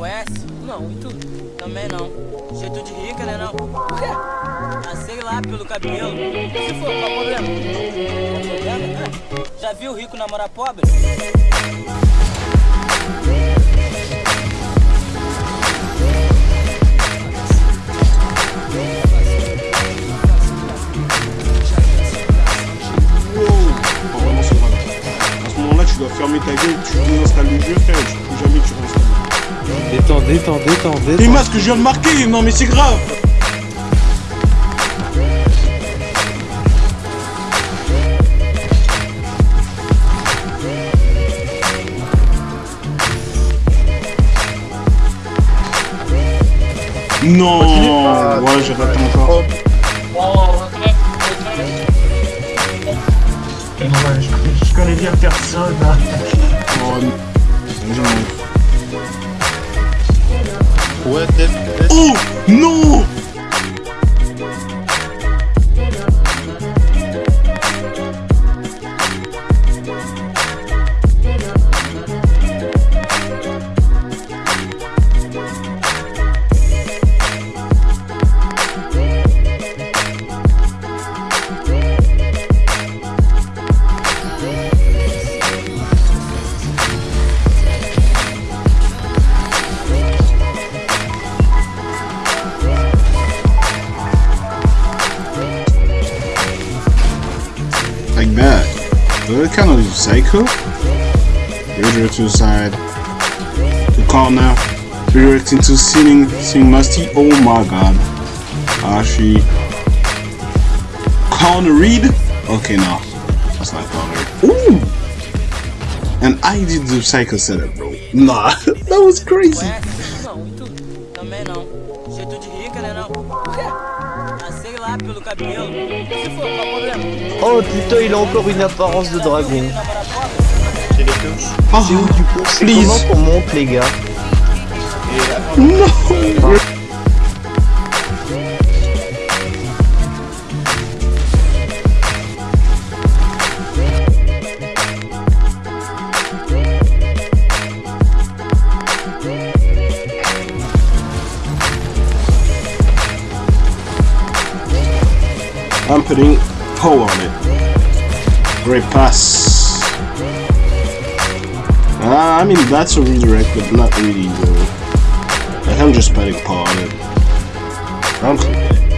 Conhece? Não, e tu? Também não. Jeito de rica, né não? Por quê? Ah, sei lá, pelo cabelo. Se for, qual o problema? Problema? É. Já viu rico namorar pobre? dois fermer ta gueule, tu désinstalles le jeu, frère, tu peux jamais tu réinstalles. Détends, détends, détends, détends. T'es masque, je viens de marquer, non mais c'est grave Non Ouais, je raté encore. Ouais, je, je connais bien personne. Hein. Oh, non. ¡Uh! ¡No! Like that. What kind of psycho? Redirect to the side. The corner. now. Redirecting to singing, sing musty. Oh my god. Ashi. Connor Reed? Okay, no. That's not Connor. Ooh! And I did the psycho setup, bro. Nah, that was crazy. Pelo cabelo. Se for? Oh putain, il a encore une apparence de dragon. Les. C'est où Oh, du coup? C'est please. comment qu'on monte les gars? No! I'm putting Poe on it. Great pass. Ah, I mean, that's a redirect, but not really, though. Like, I'm just putting Poe on it. I'm.